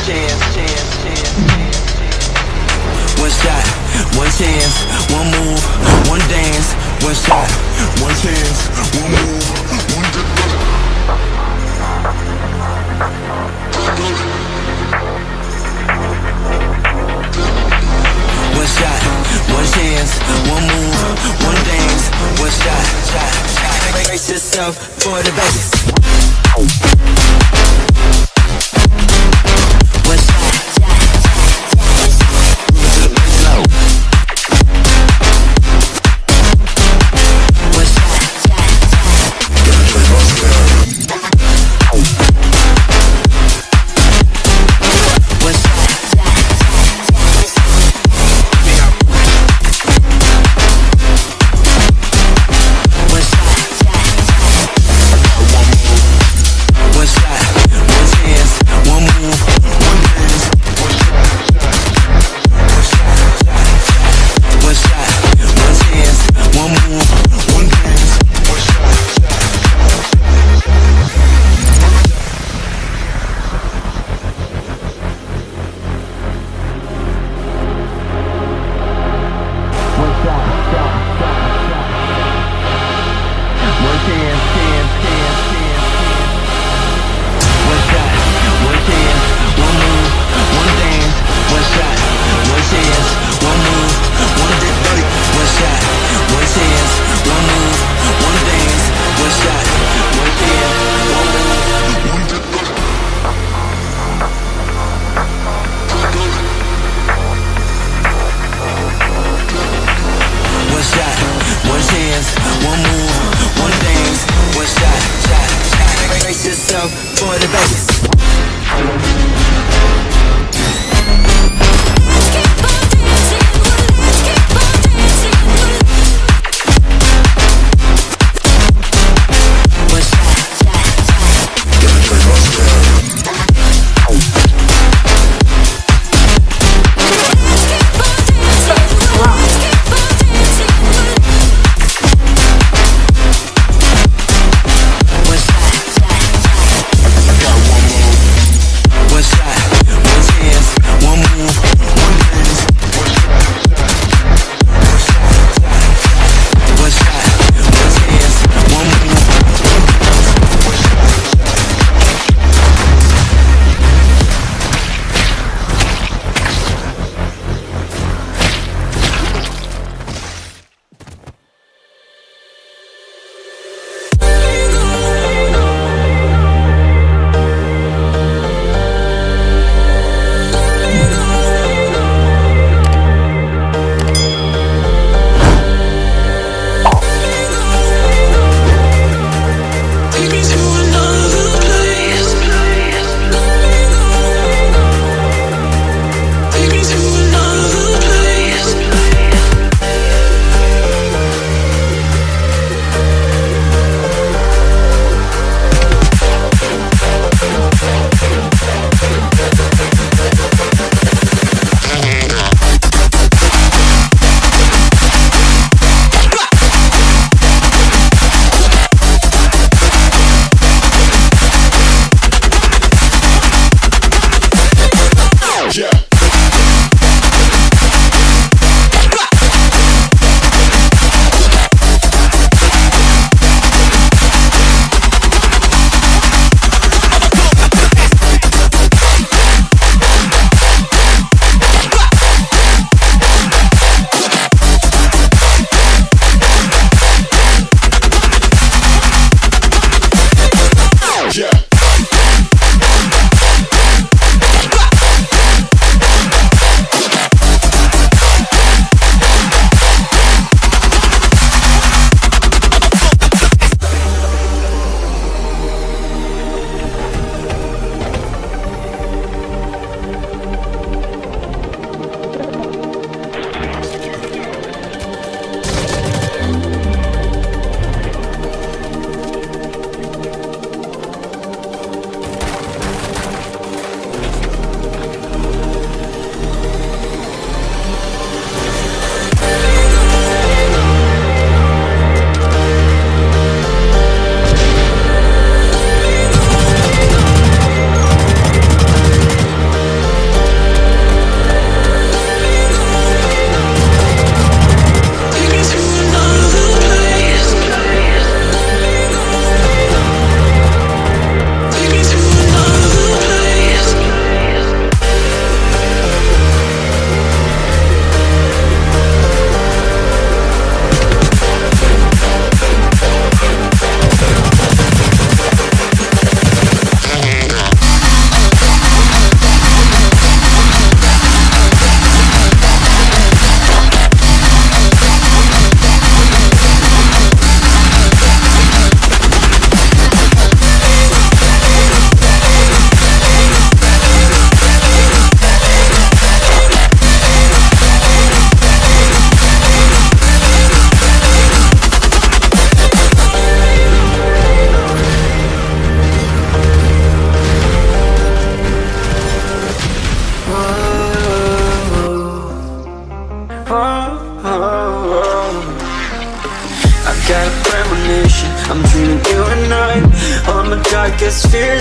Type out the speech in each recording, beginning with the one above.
One shot, one chance, one move, one dance, one shot, one chance, one move, one dance. One shot, one chance, one move, one dance, one shot, shot, shot. Brace yourself for the bass.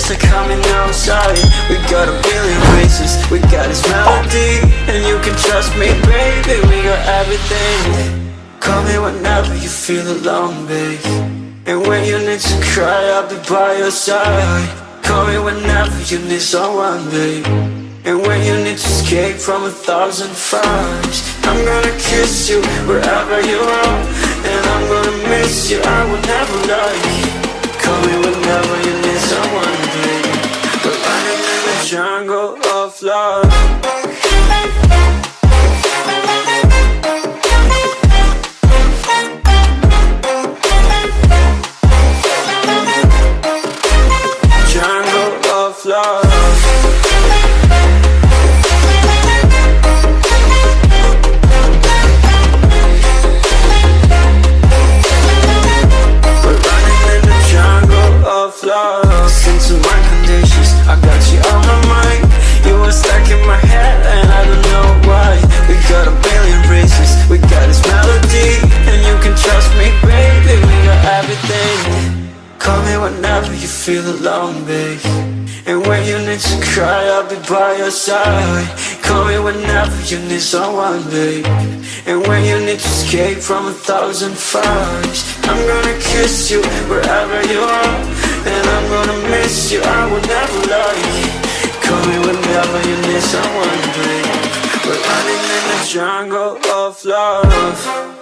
Cause fears are coming outside We got a billion races We got this melody And you can trust me, baby We got everything. Call me whenever you feel alone, babe. And when you need to cry, I'll be by your side. Call me whenever you need someone, babe. And when you need to escape from a thousand fires I'm gonna kiss you wherever you are. And I'm gonna miss you, I will never lie Call feel alone, babe And when you need to cry, I'll be by your side. Call me whenever you need someone, babe. And when you need to escape from a thousand fires I'm gonna kiss you wherever you are. And I'm gonna miss you, I will never lie. Call me whenever you need someone, babe. We're running in the jungle of love